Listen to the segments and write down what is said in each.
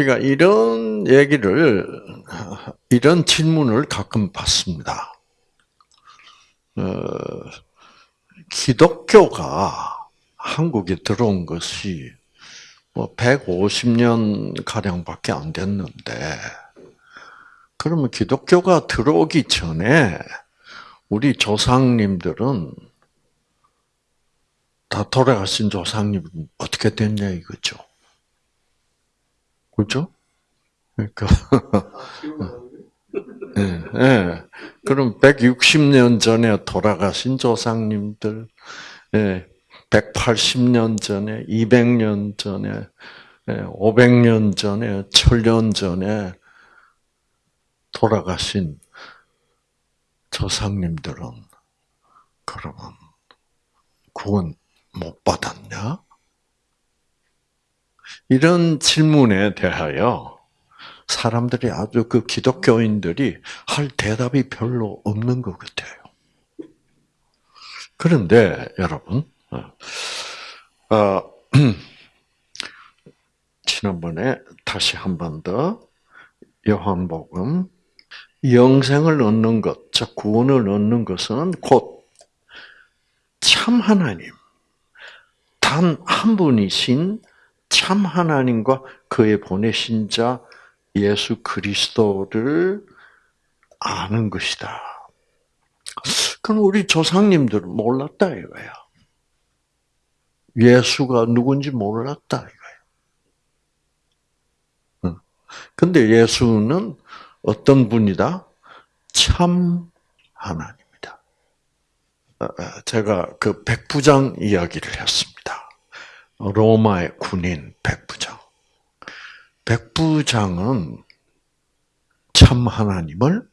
우리가 이런 얘기를, 이런 질문을 가끔 받습니다. 어, 기독교가 한국에 들어온 것이 뭐 150년 가량밖에 안 됐는데 그러면 기독교가 들어오기 전에 우리 조상님들은 다 돌아가신 조상님은 어떻게 됐냐 이거죠. 그렇죠? 그러니까 예, 예. 그럼 160년 전에 돌아가신 조상님들, 예, 180년 전에, 200년 전에, 예, 500년 전에, 1000년 전에 돌아가신 조상님들은 그러면 구원 못 받았냐? 이런 질문에 대하여 사람들이 아주 그 기독교인들이 할 대답이 별로 없는 것 같아요. 그런데 여러분, 어, 어 지난번에 다시 한 번 더 요한복음 영생을 얻는 것, 즉 구원을 얻는 것은 곧 참 하나님, 단 한 분이신 참 하나님과 그의 보내신 자 예수 그리스도를 아는 것이다. 그럼 우리 조상님들은 몰랐다 이거야. 예수가 누군지 몰랐다 이거야. 근데 예수는 어떤 분이다? 참 하나님이다. 어, 어, 제가 그 백부장 이야기를 했습니다. 로마의 군인 백부장. 백부장은 참 하나님을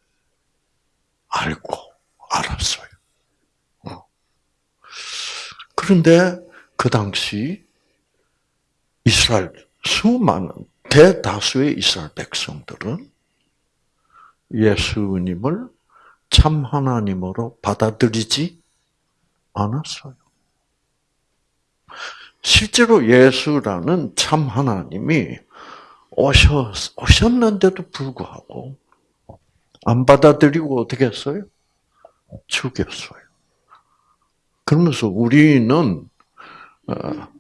알고 알았어요. 어. 그런데 그 당시 이스라엘 수많은 대다수의 이스라엘 백성들은 예수님을 참 하나님으로 받아들이지 않았어요. 실제로 예수라는 참 하나님이 오셨, 오셨는데도 불구하고 안 받아들이고 어떻게 했어요? 죽였어요. 그러면서 우리는 어,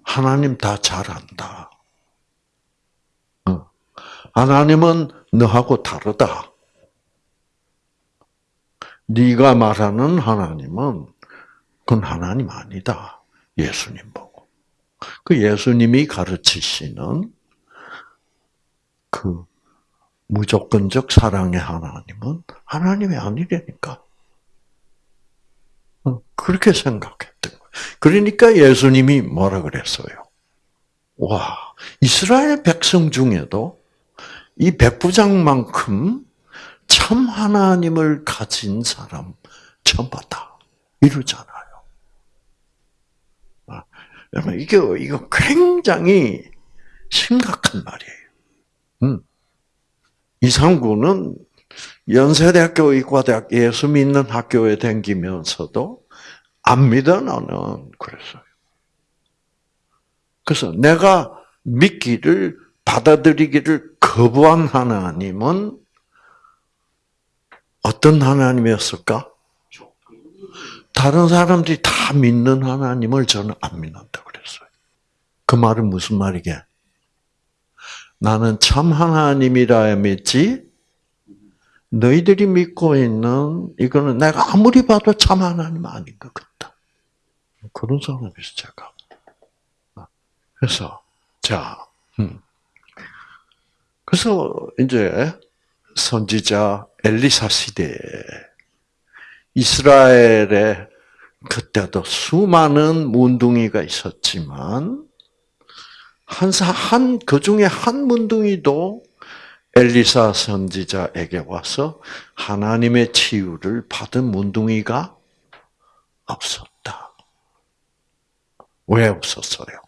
하나님 다 잘한다. 어. 하나님은 너하고 다르다. 네가 말하는 하나님은 그건 하나님 아니다. 예수님 보고. 그 예수님이 가르치시는 그 무조건적 사랑의 하나님은 하나님이 아니라니까. 어, 그렇게 생각했던 거예요. 그러니까 예수님이 뭐라 그랬어요? 와, 이스라엘 백성 중에도 이 백부장만큼 참 하나님을 가진 사람 처음 봤다. 이러잖아요. 아, 여러분, 이게, 이거 굉장히 심각한 말이에요. 음. 이상구는 연세대학교 의과대학 예수 믿는 학교에 다니면서도 안 믿어 나는 그랬어요. 그래서 내가 믿기를 받아들이기를 거부한 하나님은 어떤 하나님이었을까? 다른 사람들이 다 믿는 하나님을 저는 안 믿는다 그랬어요. 그 말은 무슨 말이게? 나는 참 하나님이라 믿지 너희들이 믿고 있는 이거는 내가 아무리 봐도 참 하나님 아닌 것 같다. 그런 사람이었어 제가. 그래서 자, 음. 그래서 이제 선지자 엘리사 시대 이스라엘에 그때도 수많은 문둥이가 있었지만 한사 한그 중에 한 문둥이도 엘리사 선지자에게 와서 하나님의 치유를 받은 문둥이가 없었다. 왜 없었어요?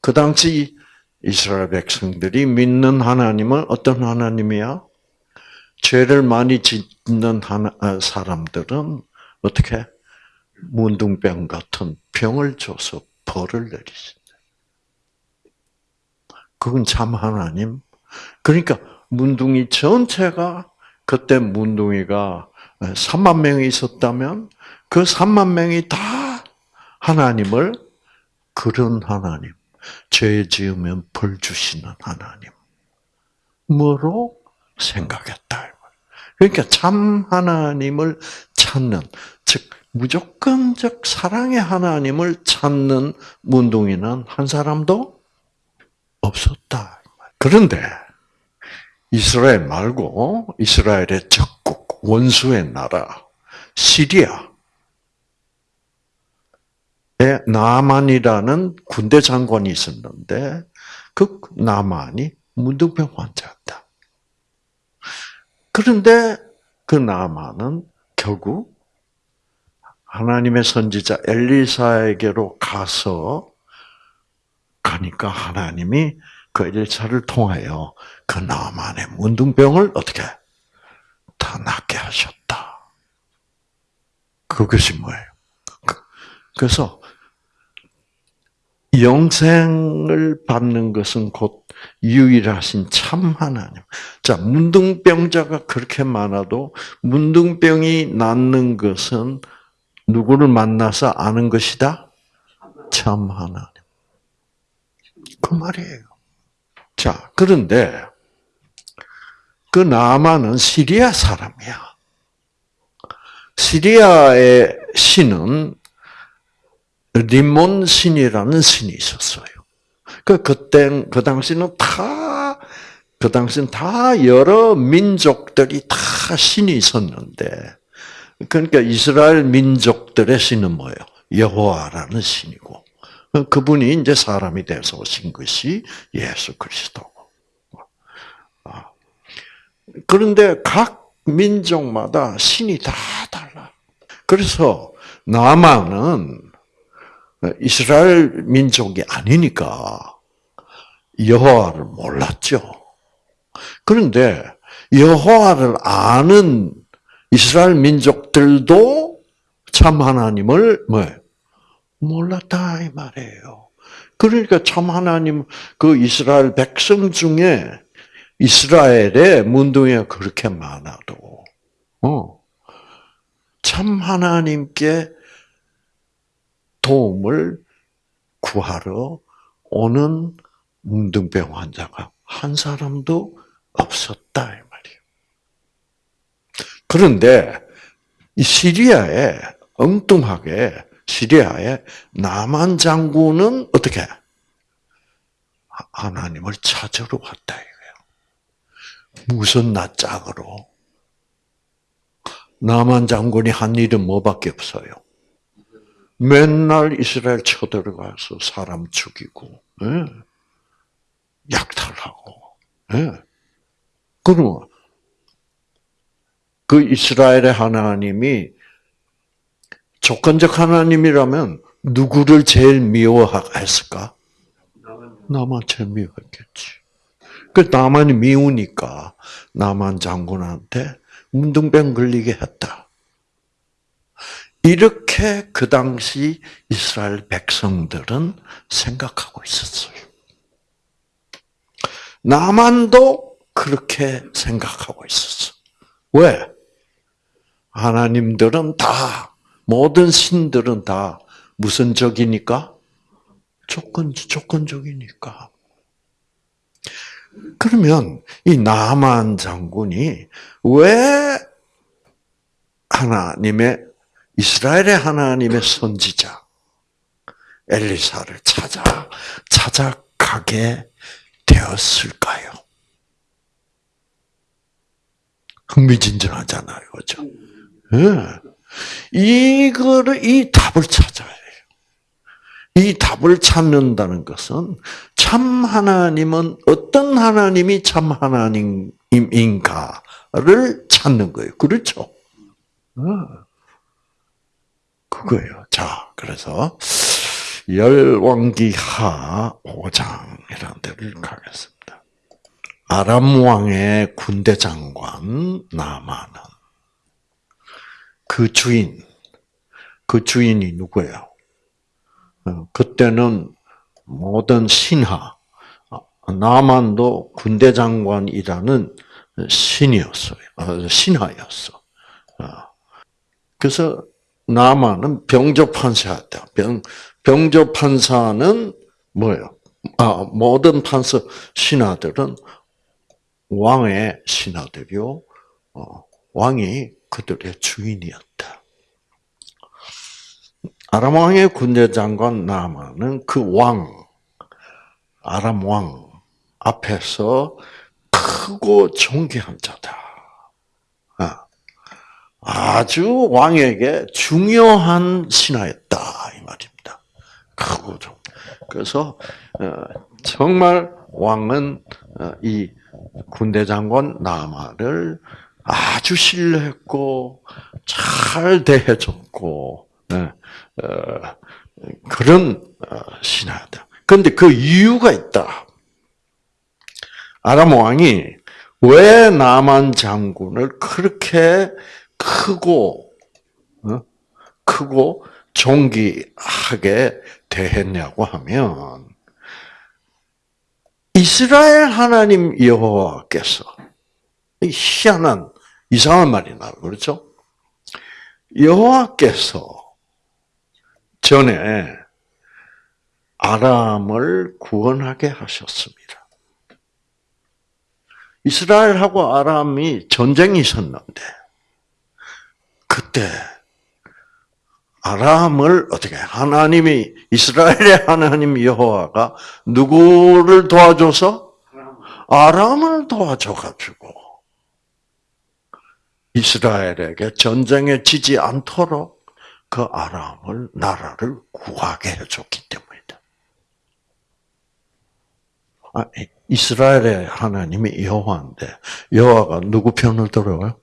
그 당시 이스라엘 백성들이 믿는 하나님은 어떤 하나님이야? 죄를 많이 짓는 아, 사람들은 어떻게 문둥병 같은 병을 줘서 벌을 내리신다. 그건 참 하나님. 그러니까 문둥이 전체가 그때 문둥이가 3만 명이 있었다면 그 3만 명이 다 하나님을 그런 하나님, 죄 지으면 벌 주시는 하나님. 뭐로 생각했다. 그러니까 참 하나님을 찾는, 즉, 무조건적 사랑의 하나님을 찾는 문둥이는 한 사람도 없었다. 그런데 이스라엘 말고 이스라엘의 적국, 원수의 나라, 시리아, 나만이라는 군대 장관이 있었는데 그 나만이 문둥병 환자였다. 그런데 그 나만은 결국 하나님의 선지자 엘리사에게로 가서 가니까 하나님이 그 엘리사를 통하여 그 나만의 문둥병을 어떻게 다 낫게 하셨다. 그것이 뭐예요? 그, 그래서 영생을 받는 것은 곧 유일하신 참 하나님. 자, 문둥병자가 그렇게 많아도 문둥병이 낫는 것은 누구를 만나서 아는 것이다? 참 하나님. 그 말이에요. 자, 그런데 그 나만은 시리아 사람이야. 시리아의 신은 리몬 신이라는 신이 있었어요. 그 그때 그 당시는 다 그 당시는 다 여러 민족들이 다 신이 있었는데 그러니까 이스라엘 민족들의 신은 뭐예요? 여호와라는 신이고 그분이 이제 사람이 돼서 오신 것이 예수 그리스도고. 아. 그런데 각 민족마다 신이 다 달라. 그래서 나만은 이스라엘 민족이 아니니까 여호와를 몰랐죠. 그런데 여호와를 아는 이스라엘 민족들도 참 하나님을 뭐 몰랐다 이 말이에요. 그러니까 참 하나님 그 이스라엘 백성 중에 이스라엘의 문둥이가 그렇게 많아도 어, 참 하나님께 도움을 구하러 오는 문둥병 환자가 한 사람도 없었다 이 말이에요. 그런데 이 시리아에 엉뚱하게 시리아의 나만 장군은 어떻게 하나님을 찾으러 왔다 이거예요. 무슨 낯짝으로 나만 장군이 한 일은 뭐밖에 없어요. 맨날 이스라엘 쳐들어가서 사람 죽이고, 예. 약탈하고, 예. 그러면 그 이스라엘의 하나님이 조건적 하나님이라면 누구를 제일 미워했을까? 나만 제일 미워했겠지. 그 나만이 미우니까 나만 장군한테 문둥병 걸리게 했다. 이렇게 그 당시 이스라엘 백성들은 생각하고 있었어요. 나만도 그렇게 생각하고 있었어. 왜? 하나님들은 다, 모든 신들은 다 무슨 적이니까? 조건, 조건적이니까. 그러면 이 나만 장군이 왜 하나님의 이스라엘의 하나님의 선지자 엘리사를 찾아 찾아가게 되었을까요? 흥미진진하잖아요, 그렇죠? 네. 이거를 이 답을 찾아야 해요. 이 답을 찾는다는 것은 참 하나님은 어떤 하나님이 참 하나님인가를 찾는 거예요. 그렇죠? 네. 그거예요. 자, 그래서 열왕기 하 5장이라는 데를 가겠습니다. 아람 왕의 군대 장관 나만은 그 주인, 그 주인이 누구예요? 어, 그때는 모든 신하, 나만도 군대 장관이라는 신이었어요. 어, 신하였어. 어. 그래서 나만은 병조 판사였다. 병 병조 판사는 뭐예요? 아 모든 판사 신하들은 왕의 신하들이요. 어, 왕이 그들의 주인이었다. 아람 왕의 군대 장관 나만은 그 왕, 아람 왕 앞에서 크고 존귀한 자다. 아, 아주 왕에게 중요한 신하였다 이 말입니다. 크고 좀 그래서 어, 정말 왕은 어, 이 군대 장관 나마를 아주 신뢰했고 잘 대해줬고 예, 어, 그런 신하다. 그런데 그 이유가 있다. 아람 왕이 왜 나만 장군을 그렇게 크고 크고 존귀하게 대했냐고 하면 이스라엘 하나님 여호와께서 희한한 이상한 말이 나와 그렇죠? 여호와께서 전에 아람을 구원하게 하셨습니다. 이스라엘하고 아람이 전쟁이 있었는데 그때 아람을 어떻게 하나님이 이스라엘의 하나님 여호와가 누구를 도와줘서 아람을 도와줘 가지고 이스라엘에게 전쟁에 지지 않도록 그 아람을 나라를 구하게 해줬기 때문이다. 아, 이스라엘의 하나님이 여호와인데 여호와가 누구 편을 들어요?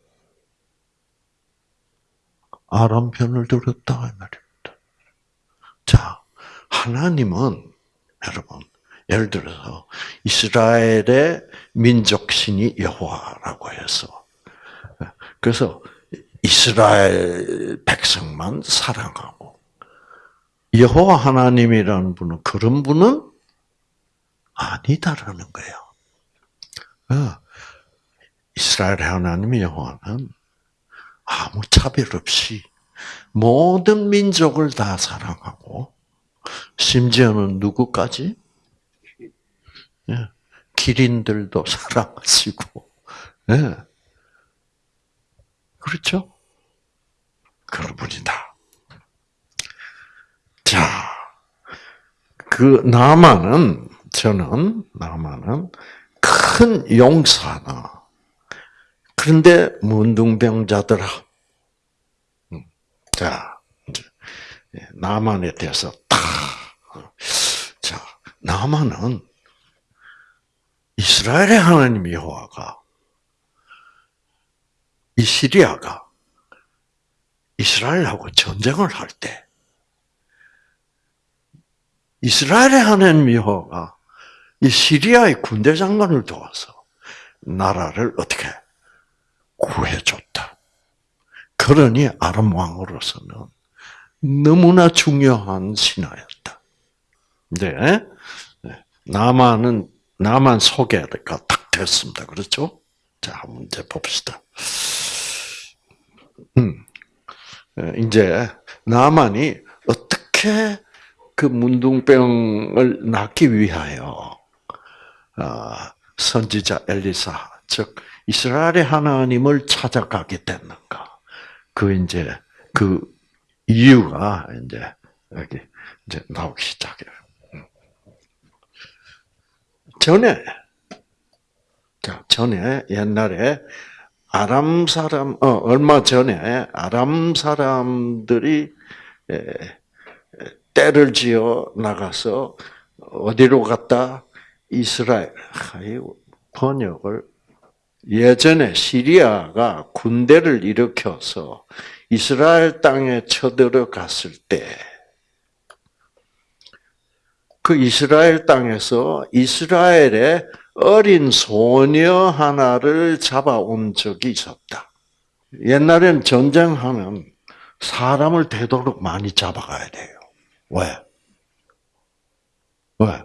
아람 편을 들었다 이 말입니다. 자, 하나님은 여러분 예를 들어서 이스라엘의 민족 신이 여호와라고 해서 그래서 이스라엘 백성만 사랑하고 여호와 하나님이라는 분은 그런 분은 아니다라는 거예요. 어, 이스라엘 하나님의 여호와는 아무 차별 없이 모든 민족을 다 사랑하고 심지어는 누구까지? 예, 기린들도 사랑하시고, 예. 그렇죠? 그런 분이다. 자, 그 나만은 저는 나만은 큰 용사나 그런데 문둥병자들아 음, 자 예, 나만에 대해서 자 나만은 이스라엘의 하나님 여호와가 이 시리아가 이스라엘하고 전쟁을 할 때 이스라엘의 하나님 여호와가 이 시리아의 군대 장관을 도와서 나라를 어떻게 구해줬다. 그러니 아람 왕으로서는 너무나 중요한 신하였다. 네. 나만은 나만 소개가 딱 됐습니다. 그렇죠? 자, 문제 봅시다. 음, 이제 나만이 어떻게 그 문둥병을 낫기 위하여 아, 선지자 엘리사, 즉 이스라엘의 하나님을 찾아가게 됐는가? 그 이제 그 이유가 이제 여기 이제 나오기 시작해요. 음. 전에 자 전에 옛날에 아람 사람 어 얼마 전에 아람 사람들이 때를 지어 나가서 어디로 갔다 이스라엘 번역을 예전에 시리아가 군대를 일으켜서 이스라엘 땅에 쳐들어갔을 때, 그 이스라엘 땅에서 이스라엘의 어린 소녀 하나를 잡아온 적이 있었다. 옛날엔 전쟁하면 사람을 되도록 많이 잡아가야 돼요. 왜? 왜?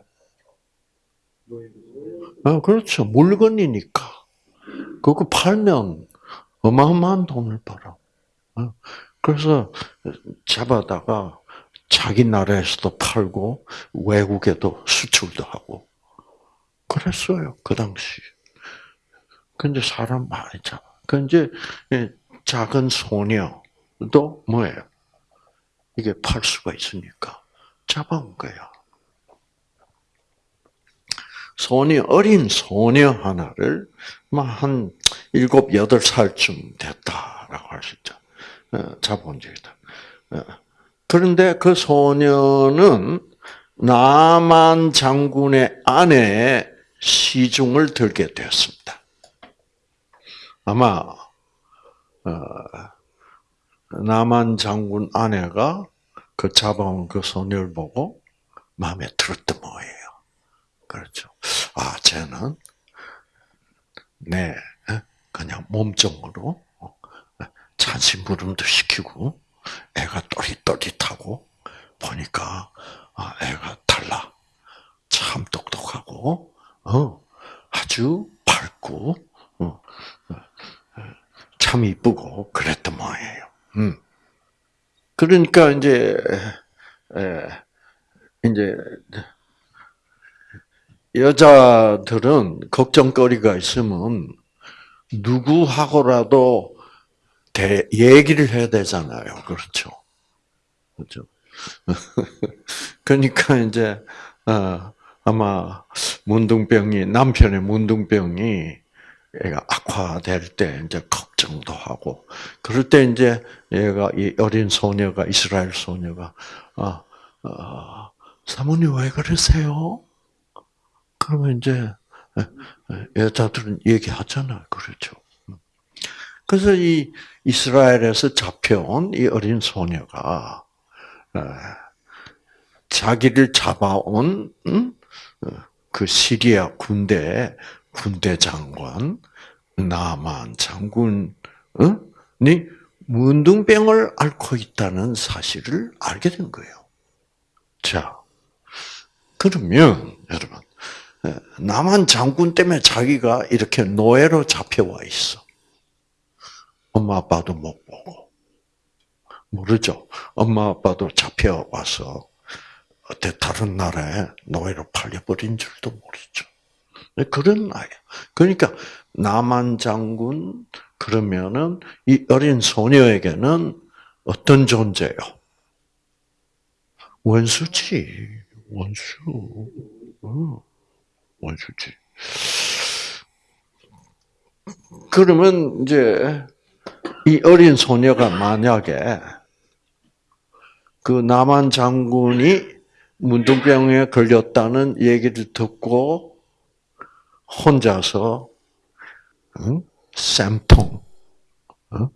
어, 그렇죠. 물건이니까. 그거 팔면 어마어마한 돈을 벌어. 어, 그래서 잡아다가 자기 나라에서도 팔고 외국에도 수출도 하고 그랬어요 그 당시. 근데 사람 많이 잡아. 그 이제 작은 소녀도 뭐예요? 이게 팔 수가 있으니까 잡아온 거야. 소녀, 어린 소녀 하나를 한 일곱, 여덟 살쯤 됐다라고 할 수 있죠. 어, 잡아온 적이다. 어, 그런데 그 소녀는 나만 장군의 아내의 시중을 들게 되었습니다. 아마 어, 나만 장군 아내가 그 잡아온 그 소녀를 보고 마음에 들었던 뭐예요. 그렇죠. 아, 쟤는 네. 그냥 몸종으로 찬심부름도 시키고 애가 또릿또릿하고 보니까 아, 애가 달라. 참 똑똑하고 어, 아주 밝고 어, 참 이쁘고 그랬던 모양이에요. 음. 그러니까 이제 에, 이제 여자들은 걱정거리가 있으면 누구하고라도 대, 얘기를 해야 되잖아요. 그렇죠. 그렇죠. 그러니까 이제 어, 아마 문둥병이 남편의 문둥병이 애가 악화될 때 이제 걱정도 하고 그럴 때 이제 얘가 이 어린 소녀가 이스라엘 소녀가 아 어, 사모님 왜 그러세요? 그러면 이제 여자들은 얘기하잖아요, 그렇죠? 그래서 이 이스라엘에서 잡혀온 이 어린 소녀가 자기를 잡아온 그 시리아 군대 군대 장관 나만 장군이 문둥병을 앓고 있다는 사실을 알게 된 거예요. 자, 그러면 여러분 나만 장군 때문에 자기가 이렇게 노예로 잡혀와 있어. 엄마 아빠도 못 보고 모르죠. 엄마 아빠도 잡혀와서 어때 다른 나라에 노예로 팔려버린 줄도 모르죠. 네, 그런 나이야. 그러니까 남한 장군 그러면은 이 어린 소녀에게는 어떤 존재요? 원수지, 원수, 어, 원수지. 그러면 이제 이 어린 소녀가 만약에 그 남한 장군이 문둥병에 걸렸다는 얘기를 듣고 혼자서 응? 쌤통 응?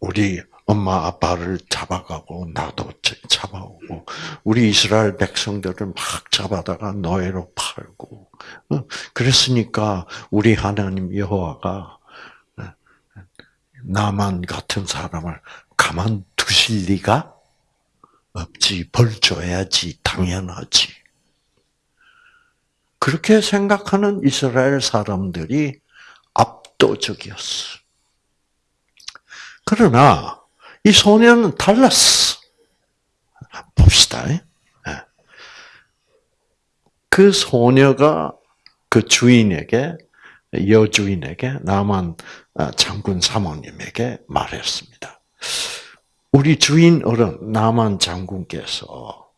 우리 엄마 아빠를 잡아가고 나도 잡아오고 우리 이스라엘 백성들을 막 잡아다가 노예로 팔고 그랬으니까 우리 하나님 여호와가 나만 같은 사람을 가만 두실 리가 없지. 벌 줘야지. 당연하지. 그렇게 생각하는 이스라엘 사람들이 압도적이었어. 그러나 이 소녀는 달랐어. 봅시다. 예. 그 소녀가 그 주인에게 여주인에게 나만 아, 장군 사모님에게 말했습니다. 우리 주인 어른 나만 장군께서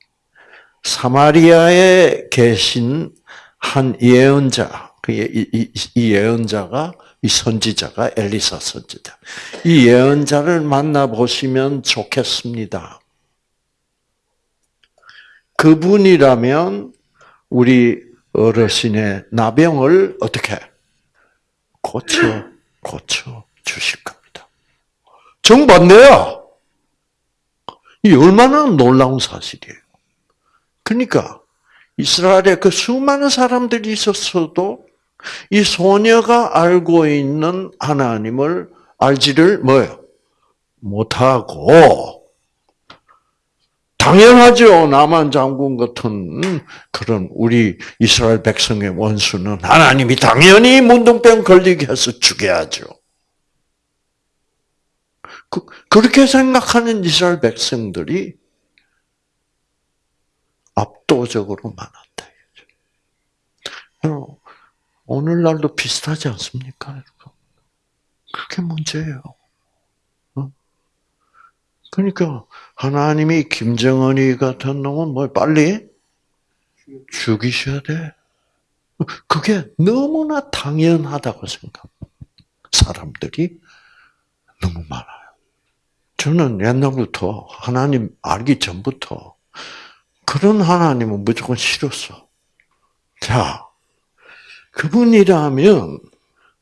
사마리아에 계신 한 예언자, 그 이, 예언자가 이 선지자가 엘리사 선지자. 이 예언자를 만나 보시면 좋겠습니다. 그분이라면 우리 어르신의 나병을 어떻게 고쳐 고쳐 주실 겁니다. 정반대야. 이 얼마나 놀라운 사실이에요. 그러니까 이스라엘에 그 수많은 사람들이 있었어도 이 소녀가 알고 있는 하나님을 알지를 뭐요? 못하고 당연하죠. 나만 장군 같은 그런 우리 이스라엘 백성의 원수는 하나님이 당연히 문둥병 걸리게 해서 죽여야죠. 그, 그렇게 생각하는 이스라엘 백성들이 압도적으로 많았다. 오늘날도 비슷하지 않습니까? 그게 문제예요. 어? 그러니까 하나님이 김정은이 같은 놈은 뭘 빨리 죽이셔야 돼. 그게 너무나 당연하다고 생각. 사람들이 너무 많아요. 저는 옛날부터 하나님 알기 전부터 그런 하나님은 무조건 싫었어. 자, 그분이라면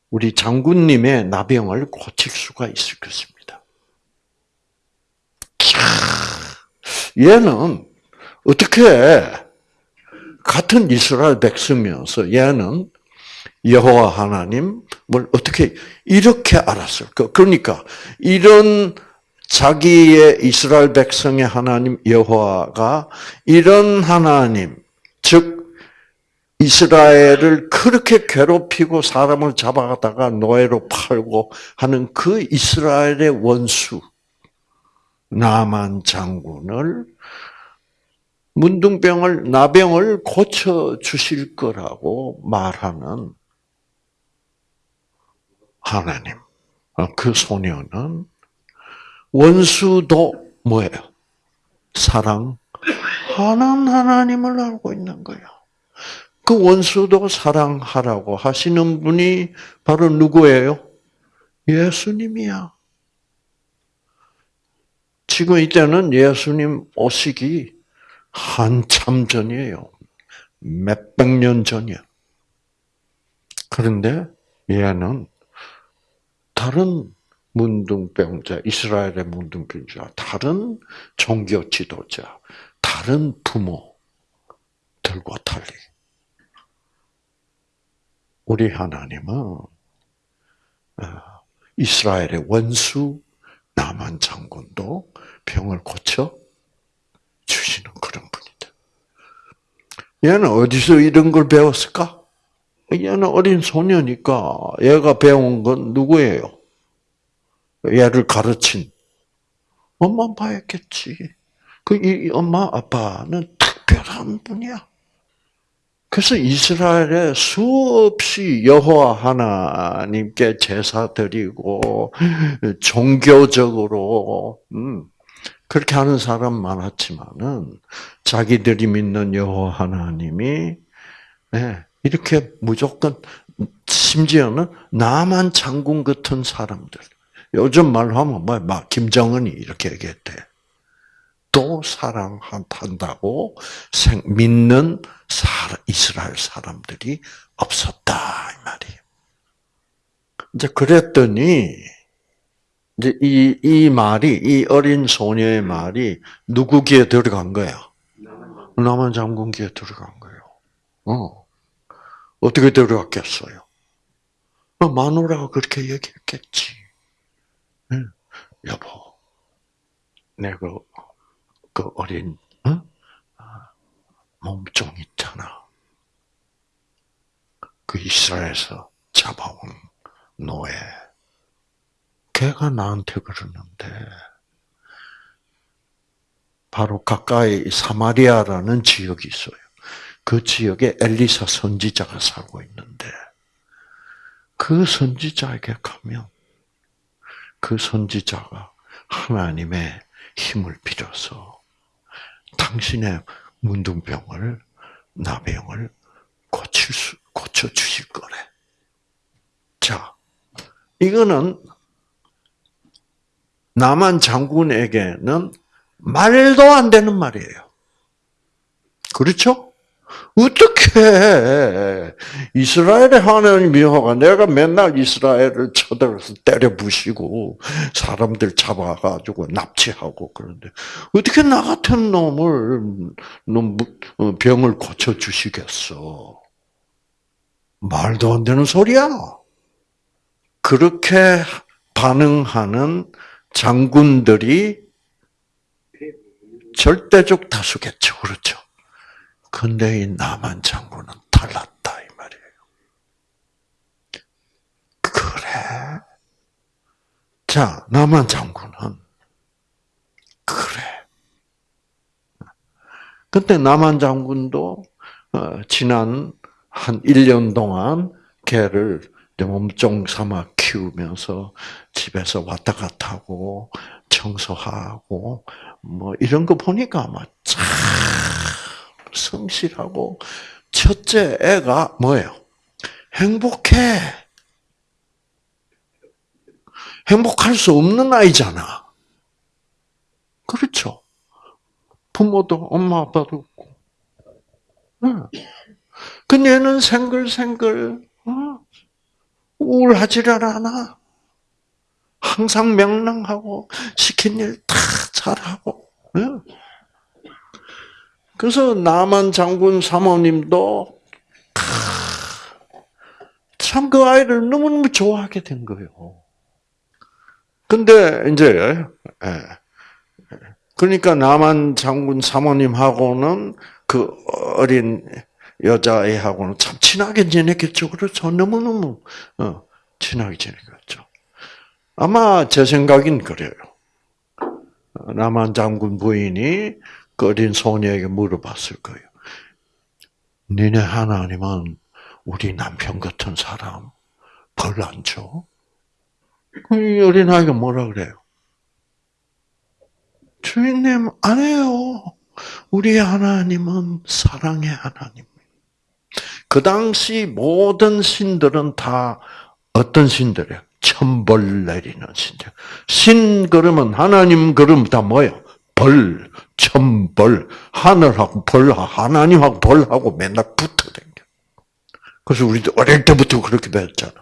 우리 장군님의 나병을 고칠 수가 있을 것입니다. 얘는 어떻게 같은 이스라엘 백성이어서 얘는 여호와 하나님을 어떻게 이렇게 알았을까? 그러니까 이런 자기의 이스라엘 백성의 하나님 여호와가 이런 하나님, 즉 이스라엘을 그렇게 괴롭히고 사람을 잡아가다가 노예로 팔고 하는 그 이스라엘의 원수 나만 장군을 문둥병을 나병을 고쳐 주실 거라고 말하는 하나님. 그 소녀는 원수도 뭐예요? 사랑하는 하나님을 알고 있는 거예요. 그 원수도 사랑하라고 하시는 분이 바로 누구예요? 예수님이야. 지금 이때는 예수님 오시기 한참 전이에요. 몇백 년 전이야. 그런데 얘는 다른 문둥병자, 이스라엘의 문둥병자, 다른 종교 지도자, 다른 부모들과 달리 우리 하나님은 어, 이스라엘의 원수 나만 장군도 병을 고쳐 주시는 그런 분이다. 얘는 어디서 이런 걸 배웠을까? 얘는 어린 소녀니까 얘가 배운 건 누구예요? 얘를 가르친 엄마 아빠였겠지. 그 이 엄마 아빠는 특별한 분이야. 그래서 이스라엘에 수없이 여호와 하나님께 제사 드리고 종교적으로 음, 그렇게 하는 사람 많았지만은 자기들이 믿는 여호와 하나님이 네, 이렇게 무조건 심지어는 나만 장군 같은 사람들 요즘 말로 하면 뭐, 막 김정은이 이렇게 얘기했대. 또 사랑한다고 믿는 이스라엘 사람들이 없었다 이 말이에요. 이제 그랬더니 이제 이, 이 말이 이 어린 소녀의 말이 누구 귀에 들어간 거야? 남한 장군 귀에 들어간 거예요. 어. 어떻게 들어갔겠어요? 어, 마누라가 그렇게 얘기했겠지. 여보, 내가 그 어린 어? 몸종 있잖아. 그 이스라엘에서 잡아온 노예. 걔가 나한테 그러는데 바로 가까이 사마리아라는 지역이 있어요. 그 지역에 엘리사 선지자가 살고 있는데 그 선지자에게 가면 그 선지자가 하나님의 힘을 빌어서 당신의 문둥병을 나병을 고칠 수 고쳐 주실 거래. 자, 이거는 남한 장군에게는 말도 안 되는 말이에요. 그렇죠? 어떻게 이스라엘의 하나님 여호가 내가 맨날 이스라엘을 쳐들어서 때려 부시고 사람들 잡아가지고 납치하고 그런데 어떻게 나 같은 놈을 놈 어, 병을 고쳐 주시겠어? 말도 안 되는 소리야. 그렇게 반응하는 장군들이 절대적 다수겠죠. 그렇죠. 근데 이 남한 장군은 달랐다 이 말이에요. 그래. 자, 남한 장군은 그래. 그때 남한 장군도 어, 지난 한 1년 동안 개를 몸종 삼아 키우면서 집에서 왔다 갔다 하고 청소하고 뭐 이런 거 보니까 아마 참 성실하고 첫째 애가 뭐예요? 행복해. 행복할 수 없는 아이잖아. 그렇죠. 부모도 엄마 아빠도 없고. 응. 근데 얘는 생글생글 어? 우울하지를 않아. 항상 명랑하고 시킨 일 다 잘하고. 응. 그래서 남한 장군 사모님도 참 그 아이를 너무너무 좋아하게 된 거예요. 근데 이제 예. 그러니까 남한 장군 사모님하고는 그 어린 여자애하고는 참 친하게 지냈겠죠. 그렇죠. 너무너무 어, 친하게 지냈겠죠. 아마 제 생각인 그래요. 남한 장군 부인이 그 어린 소녀에게 물어봤을 거예요. 니네 하나님은 우리 남편 같은 사람 벌 안 줘? 이 어린아이가 뭐라 그래요? 주인님, 안 해요. 우리 하나님은 사랑의 하나님. 그 당시 모든 신들은 다 어떤 신들이에요? 천벌 내리는 신들. 신 그러면 하나님 그러면 다 뭐예요? 벌, 천벌, 하늘하고 벌하고 하나님하고 벌하고 맨날 붙어 댕겨. 그래서 우리도 어릴 때부터 그렇게 배웠잖아.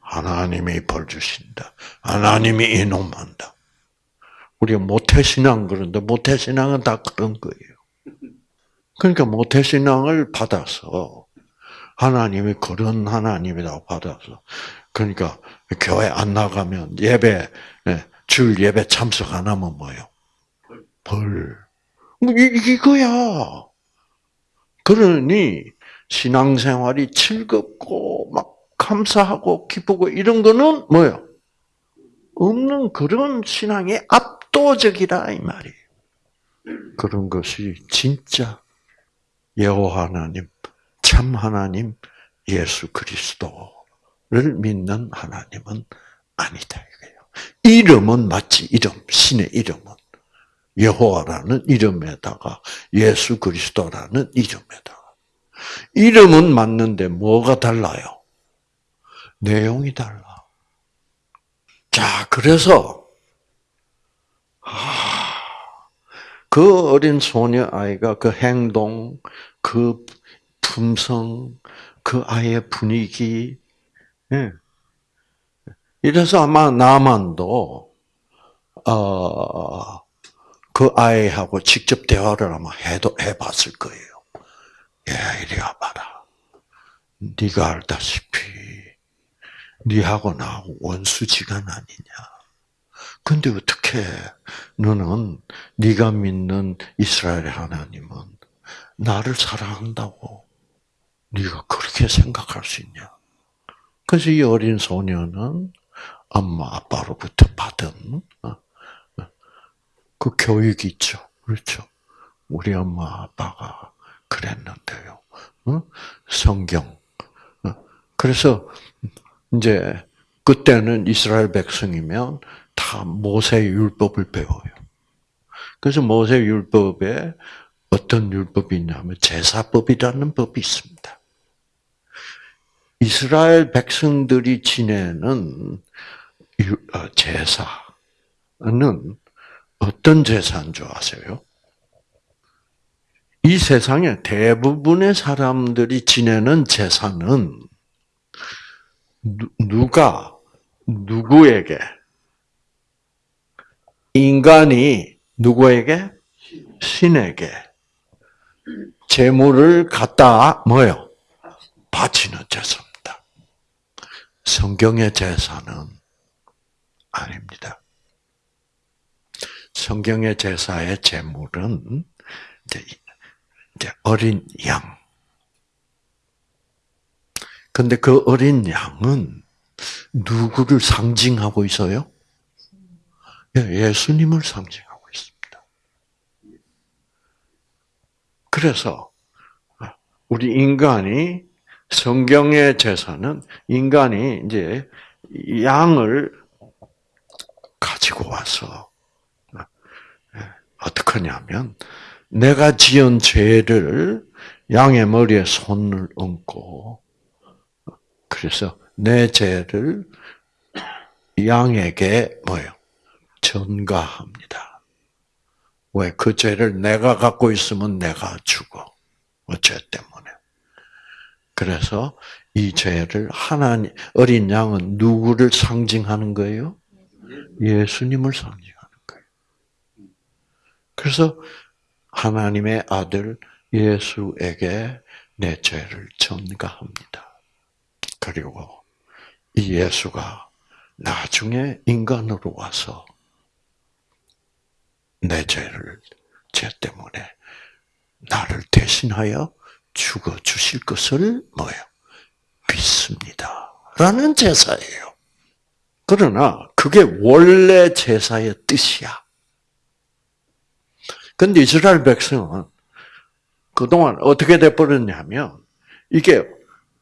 하나님이 벌 주신다. 하나님이 이놈한다. 우리가 모태신앙 그런데 모태신앙은 다 그런 거예요. 그러니까 모태신앙을 받아서 하나님이 그런 하나님이라고 받아서 그러니까 교회 안 나가면 예배 예, 줄 예배 참석 안 하면 뭐요? 벌. 뭐 이거야. 그러니 신앙생활이 즐겁고 막 감사하고 기쁘고 이런 거는 뭐요? 없는 그런 신앙이 압도적이다 이 말이에요. 그런 것이 진짜 여호와 하나님, 참 하나님, 예수 그리스도를 믿는 하나님은 아니다 이거예요. 이름은 맞지 이름 신의 이름은 여호와라는 이름에다가 예수 그리스도라는 이름에다가 이름은 맞는데 뭐가 달라요? 내용이 달라. 자, 그래서 그 어린 소녀 아이가 그 행동, 그 품성, 그 아이의 분위기, 예. 이래서 아마 나만도 어, 그 아이하고 직접 대화를 아마 해도 해봤을 거예요. 야, 이리 와봐라. 네가 알다시피 네하고 나하고 원수지간 아니냐. 근데 어떻게 너는 네가 믿는 이스라엘의 하나님은 나를 사랑한다고 네가 그렇게 생각할 수 있냐? 그래서 이 어린 소녀는 엄마 아빠로부터 받은 어, 어, 그 교육이 있죠. 그렇죠. 우리 엄마 아빠가 그랬는데요. 어? 성경. 그래서 이제 그때는 이스라엘 백성이면 다 모세 율법을 배워요. 그래서 모세 율법에 어떤 율법이 있냐면 제사법이라는 법이 있습니다. 이스라엘 백성들이 지내는 어, 제사는 어떤 제사인 줄 아세요? 이 세상에 대부분의 사람들이 지내는 제사는 누가 누구에게 인간이 누구에게 신에게 재물을 갖다 뭐요? 바치는 제사입니다. 성경의 제사는 아닙니다. 성경의 제사의 제물은 이제, 어린 양. 근데 그 어린 양은 누구를 상징하고 있어요? 예, 예수님을 상징하고 있습니다. 그래서 우리 인간이 성경의 제사는 인간이 이제 양을 가지고 와서 어떻게 하냐면 내가 지은 죄를 양의 머리에 손을 얹고 그래서 내 죄를 양에게 뭐요? 전가합니다. 왜? 그 죄를 내가 갖고 있으면 내가 죽어. 그죄 때문에. 그래서 이 죄를 하나님, 어린 양은 누구를 상징하는 거예요? 예수님을 거예요. 그래서 하나님의 아들 예수에게 내 죄를 전가합니다. 그리고 이 예수가 나중에 인간으로 와서 내 죄를 죄 때문에 나를 대신하여 죽어 주실 것을 뭐예요? 믿습니다. 라는 제사예요. 그러나 그게 원래 제사의 뜻이야. 근데 이스라엘 백성은 그동안 어떻게 돼버렸냐면 이게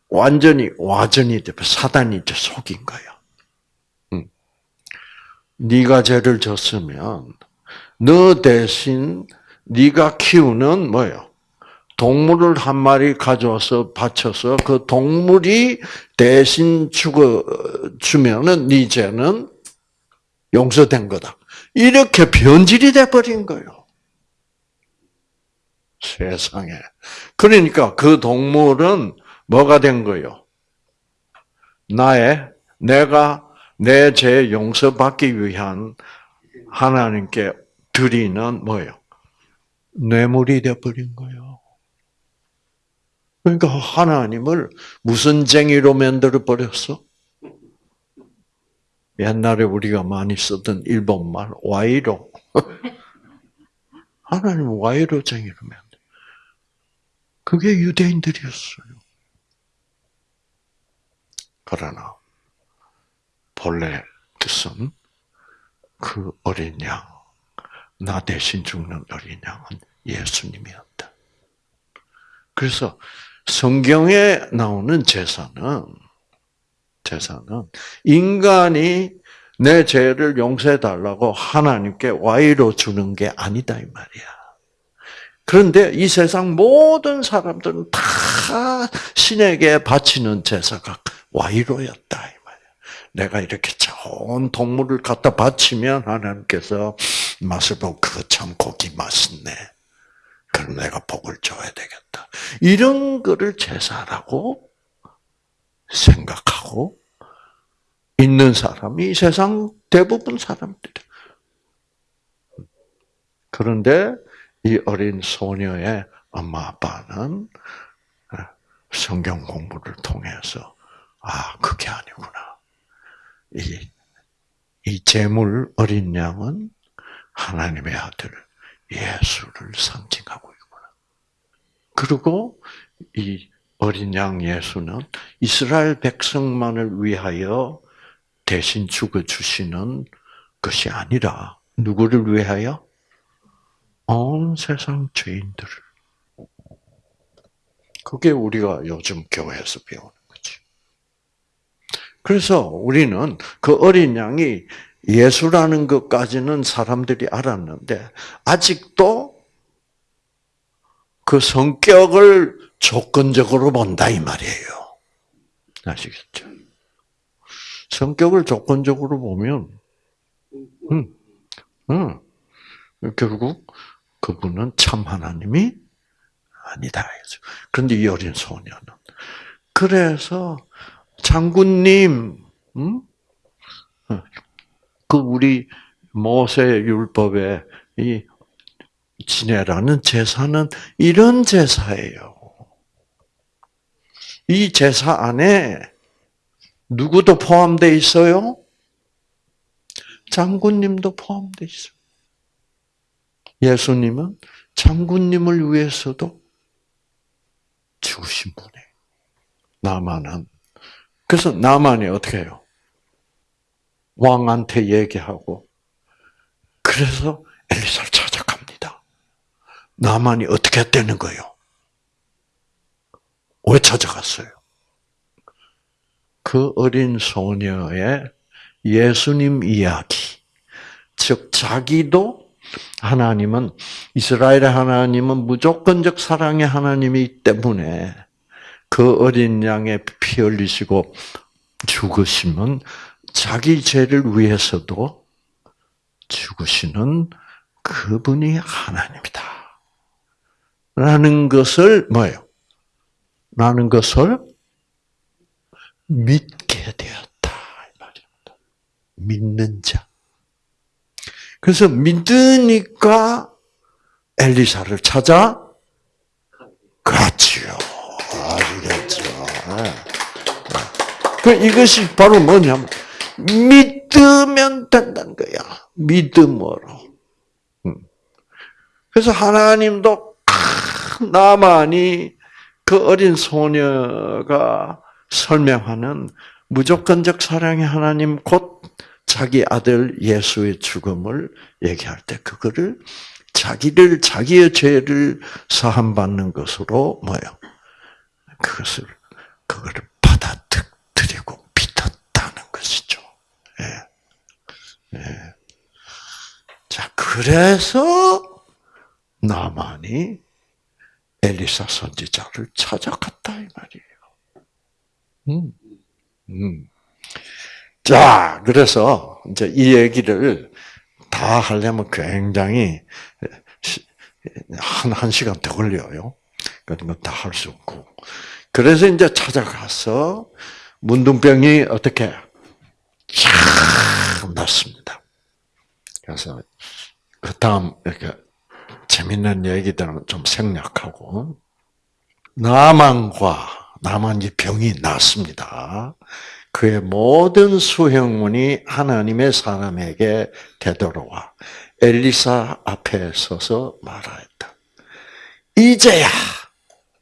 완전히 와전이 돼 사단이 이제 속인 거야. 응. 네가 죄를 졌으면 너 대신 네가 키우는 뭐요? 동물을 한 마리 가져와서 바쳐서 그 동물이 대신 죽어 주면은 네 죄는 용서된 거다. 이렇게 변질이 돼 버린 거예요. 세상에. 그러니까 그 동물은 뭐가 된 거예요? 나의 내가 내 죄 용서받기 위한 하나님께 드리는 뭐예요? 뇌물이 돼 버린 거예요. 그러니까 하나님을 무슨 쟁이로 만들어 버렸어? 옛날에 우리가 많이 쓰던 일본말 와이로. 하나님 와이로 쟁이로 만들. 그게 유대인들이었어요. 그러나 본래 뜻은 그 어린 양, 나 대신 죽는 어린 양은 예수님이었다. 그래서 성경에 나오는 제사는 제사는 인간이 내 죄를 용서해 달라고 하나님께 와이로 주는 게 아니다 이 말이야. 그런데 이 세상 모든 사람들은 다 신에게 바치는 제사가 와이로였다. 내가 이렇게 좋은 동물을 갖다 바치면 하나님께서 맛을 보고 그거 참 고기 맛있네. 그럼 내가 복을 줘야 되겠다. 이런 거를 제사라고 생각하고 있는 사람이 세상 대부분 사람들. 그런데 이 어린 소녀의 엄마 아빠는 성경 공부를 통해서 아 그게 아니구나. 이, 이 재물 어린 양은 하나님의 아들 예수를 상징하고 있구나. 그리고 이 어린 양 예수는 이스라엘 백성만을 위하여 대신 죽어 주시는 것이 아니라 누구를 위하여 온 세상 죄인들을. 그게 우리가 요즘 교회에서 배우는 거지. 그래서 우리는 그 어린 양이 예수라는 것까지는 사람들이 알았는데 아직도 그 성격을 조건적으로 본다 이 말이에요. 아시겠죠? 성격을 조건적으로 보면, 음, 음, 결국 그분은 참 하나님이 아니다. 그런데 이 어린 소녀는 그래서 장군님, 음? 그 우리 모세 율법에 이 지내라는 제사는 이런 제사예요. 이 제사 안에 누구도 포함되어 있어요? 장군님도 포함되어 있어요. 예수님은 장군님을 위해서도 죽으신 분이에요. 나만은. 그래서 나만이 어떻게 해요? 왕한테 얘기하고, 그래서 엘리사를 찾아갑니다. 나만이 어떻게 되는 거예요? 왜 찾아갔어요? 그 어린 소녀의 예수님 이야기. 즉, 자기도 하나님은, 이스라엘의 하나님은 무조건적 사랑의 하나님이기 때문에 그 어린 양의 피 흘리시고 죽으시면 자기 죄를 위해서도 죽으시는 그분이 하나님이다. 라는 것을 뭐예요? 라는 것을 믿게 되었다. 이 말입니다. 믿는 자. 그래서 믿으니까 엘리사를 찾아 갔지요. 아시겠죠? 네. 그 이것이 바로 뭐냐면 믿으면 된다는 거야. 믿음으로. 음. 그래서 하나님도 나만이 그 어린 소녀가 설명하는 무조건적 사랑의 하나님 곧 자기 아들 예수의 죽음을 얘기할 때 그거를 자기를 자기의 죄를 사함 받는 것으로 뭐요? 그것을 그거를 받아들이고 믿었다는 것이죠. 예. 예. 자 그래서 나만이 엘리사 선지자를 찾아갔다 이 말이에요. 음. 음. 자, 그래서 이제 이 얘기를 다 하려면 굉장히 한, 한 시간 더 걸려요. 그런 다할 수 없고. 그래서 이제 찾아가서 문둥병이 어떻게 쫙 났습니다. 그래서 그 다음 이렇게 재밌는 얘기들은 좀 생략하고 나만과 나만이 병이 났습니다. 그의 모든 수행문이 하나님의 사람에게 되돌아와 엘리사 앞에 서서 말하였다. 이제야,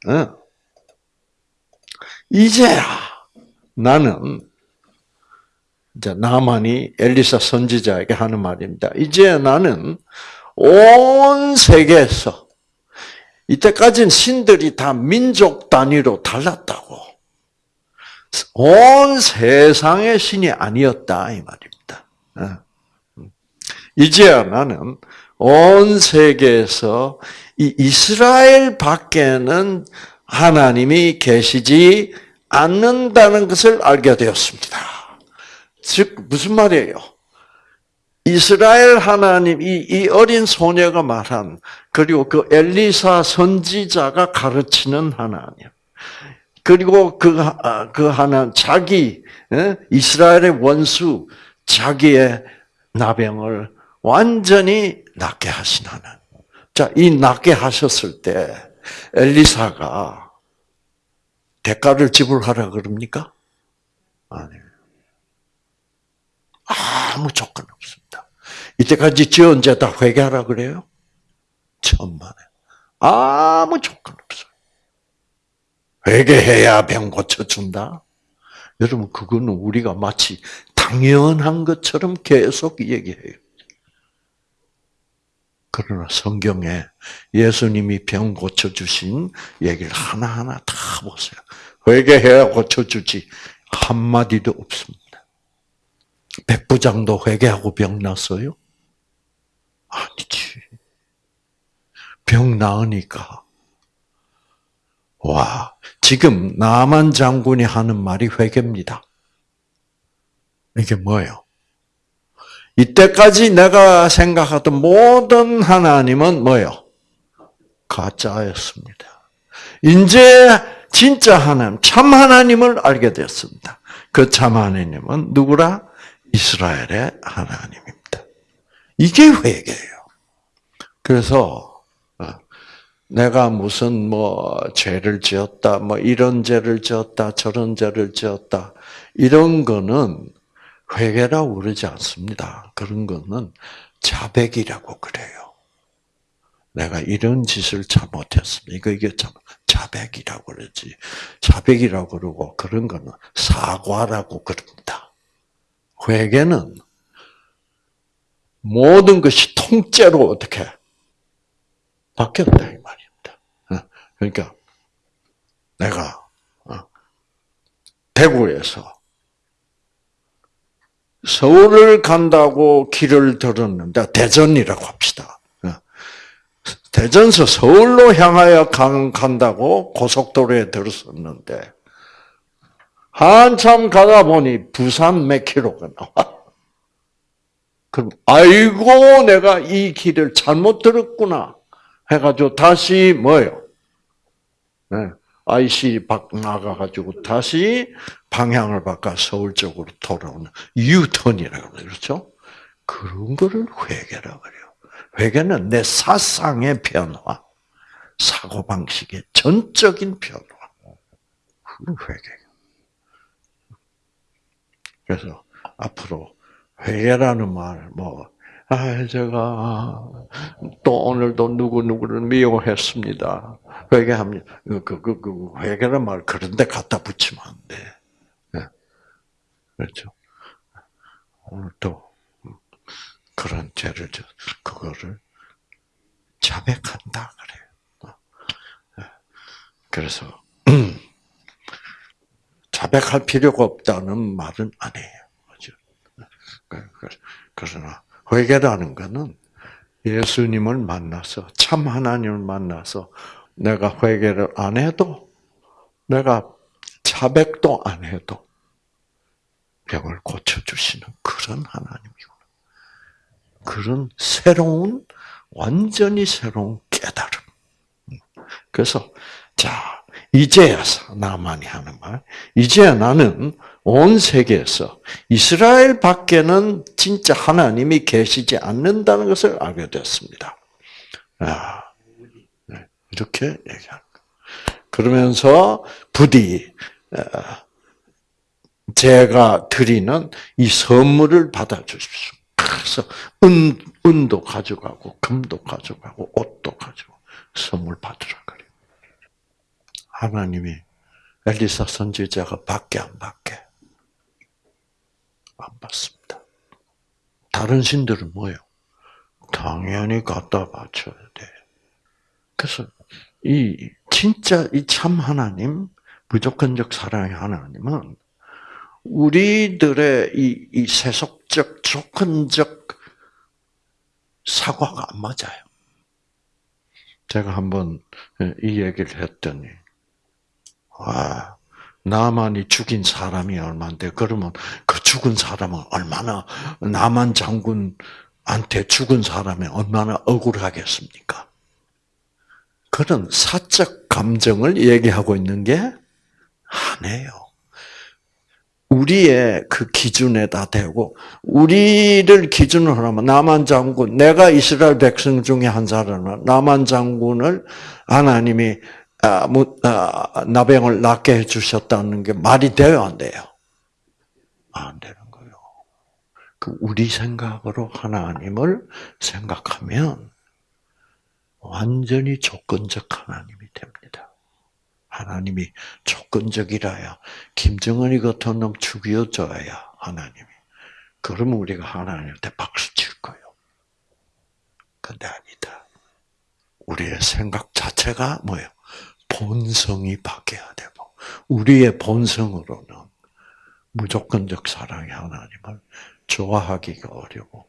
어? 이제야 나는 이제 나만이 엘리사 선지자에게 하는 말입니다. 이제 나는 온 세계에서 이때까지는 신들이 다 민족 단위로 달랐다고. 온 세상의 신이 아니었다 이 말입니다. 어. 이제야 나는 온 세계에서 이 이스라엘 밖에는 하나님이 계시지 않는다는 것을 알게 되었습니다. 즉 무슨 말이에요? 이스라엘 하나님, 이, 이 어린 소녀가 말한, 그리고 그 엘리사 선지자가 가르치는 하나님. 그리고 그, 아, 그 하나, 자기, 이스라엘의 원수, 자기의 나병을 완전히 낫게 하신 하나님. 자, 이 낫게 하셨을 때, 엘리사가 대가를 지불하라 그럽니까? 아니에요. 아무 조건 없습니다. 이때까지 지은 죄다 회개하라 그래요? 천만에. 아무 조건 없어요. 회개해야 병 고쳐준다? 여러분, 그거는 우리가 마치 당연한 것처럼 계속 얘기해요. 그러나 성경에 예수님이 병 고쳐주신 얘기를 하나하나 다 보세요. 회개해야 고쳐주지. 한마디도 없습니다. 백부장도 회개하고 병 났어요? 아니지. 병 나으니까. 와, 지금 나만 장군이 하는 말이 회개입니다. 이게 뭐예요? 이때까지 내가 생각하던 모든 하나님은 뭐예요? 가짜였습니다. 이제 진짜 하나님, 참 하나님을 알게 되었습니다. 그 참 하나님은 누구라? 이스라엘의 하나님입니다. 이게 회개예요. 그래서 어, 내가 무슨 뭐 죄를 지었다, 뭐 이런 죄를 지었다, 저런 죄를 지었다 이런 거는 회개라고 그러지 않습니다. 그런 거는 자백이라고 그래요. 내가 이런 짓을 잘못했습니다. 이거 이게 참 자백이라고 그러지. 자백이라고 그러고 그런 거는 사과라고 그럽니다. 회개는 모든 것이 통째로 어떻게 바뀌었다. 어, 그러니까 내가 어, 대구에서 서울을 간다고 길을 들었는데 대전이라고 합시다. 어, 대전서 서울로 향하여 간다고 고속도로에 들었었는데 한참 가다 보니 부산 몇 킬로가 나와. 그럼 아이고 내가 이 길을 잘못 들었구나 해가지고 다시 뭐요? 네, IC 밖 나가가지고 다시 방향을 바꿔 서울 쪽으로 돌아오는 유턴이라고 그렇죠? 그런 거를 회개라고 그래요. 회개는 내 사상의 변화, 사고 방식의 전적인 변화. 그 회개. 그래서 앞으로 회개라는 말, 뭐, 아, 제가 또 오늘도 누구 누구를 미워했습니다. 회개합니다. 그, 그, 그, 그 회개라는 말 그런데 갖다 붙이면 안 돼. 네. 그렇죠. 오늘도 그런 죄를, 그거를 자백한다, 그래요. 네. 그래서, 자백할 필요가 없다는 말은 아니에요. 그러나 회개라는 것은 예수님을 만나서 참 하나님을 만나서 내가 회개를 안 해도 내가 자백도 안 해도 병을 고쳐 주시는 그런 하나님이구나. 그런 새로운 완전히 새로운 깨달음. 그래서 자 이제야 나만이 하는 말. 이제야 나는 온 세계에서 이스라엘 밖에는 진짜 하나님이 계시지 않는다는 것을 알게 됐습니다. 아, 네, 이렇게 얘기하는 그러면서 부디 어, 제가 드리는 이 선물을 받아주십시오. 그래서 은, 은도 가져가고 금도 가져가고 옷도 가지고 선물 받으라 그래요. 하나님이 엘리사 선지자가 받게 안 받게? 안 받습니다. 다른 신들은 뭐예요? 당연히 갖다 바쳐야 돼. 그래서 이 진짜 이 참 하나님, 무조건적 사랑의 하나님은 우리들의 이, 이 세속적 조건적 사과가 안 맞아요. 제가 한번 이 얘기를 했더니, 아, 나만이 죽인 사람이 얼마인데 그러면 그 죽은 사람은 얼마나 나만 장군한테 죽은 사람이 얼마나 억울하겠습니까? 그런 사적 감정을 얘기하고 있는 게 아니에요. 우리의 그 기준에다 대고 우리를 기준으로 하면 나만 장군, 내가 이스라엘 백성 중에 한 사람은 나만 장군을 하나님이 나병을 낫게 해주셨다는 게 말이 돼요, 안 돼요? 안 되는 거예요. 그 우리 생각으로 하나님을 생각하면 완전히 조건적 하나님이 됩니다. 하나님이 조건적이라야 김정은이 같은 놈 죽여줘야 하나님이. 그러면 우리가 하나님한테 박수 칠 거예요. 근데 아니다. 우리의 생각 자체가 뭐예요? 본성이 바뀌어야 되고 우리의 본성으로는 무조건적 사랑의 하나님을 좋아하기가 어려워.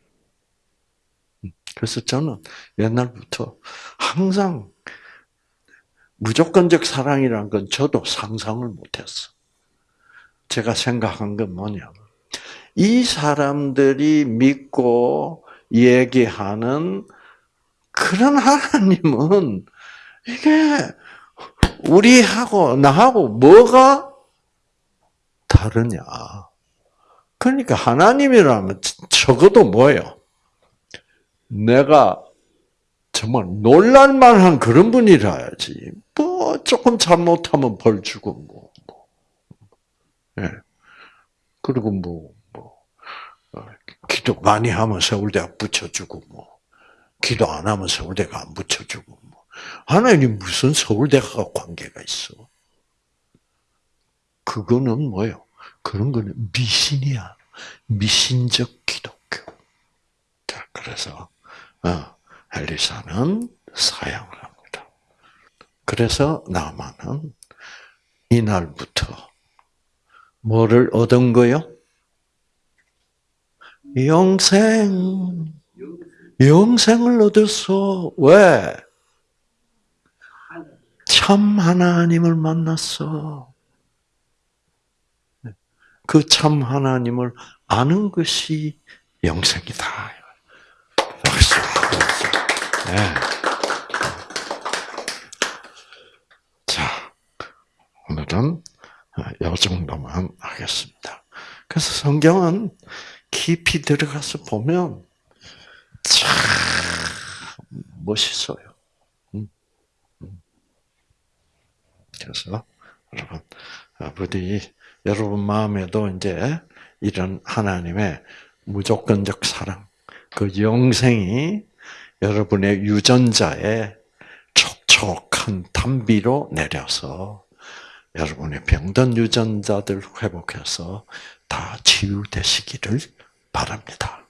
그래서 저는 옛날부터 항상 무조건적 사랑이란 건 저도 상상을 못했어. 제가 생각한 건 뭐냐면 이 사람들이 믿고 얘기하는 그런 하나님은 이게 우리하고 나하고 뭐가 다르냐? 그러니까 하나님이라면 적어도 뭐예요? 내가 정말 놀랄만한 그런 분이라야지. 뭐 조금 잘못하면 벌 주고 뭐. 뭐. 예. 그리고 뭐, 뭐, 어, 기도 많이 하면 서울대학 붙여주고 뭐. 기도 안 하면 서울대가 안 붙여주고. 뭐. 하나님 무슨 서울대가 관계가 있어? 그거는 뭐요? 그런 거는 미신이야. 미신적 기독교. 자, 그래서, 어, 엘리사는 사양을 합니다. 그래서 나만은 이날부터 뭐를 얻은 거요? 영생. 영생을 얻었어. 왜? 참 하나님을 만났어. 그 참 하나님을 아는 것이 영생이다. 박수. 네. 자, 오늘은 이 정도만 하겠습니다. 그래서 성경은 깊이 들어가서 보면 참 멋있어요. 음, 음. 그래서 여러분, 부디 여러분 마음에도 이제 이런 하나님의 무조건적 사랑, 그 영생이 여러분의 유전자에 촉촉한 단비로 내려서 여러분의 병든 유전자들 회복해서 다 치유되시기를 바랍니다.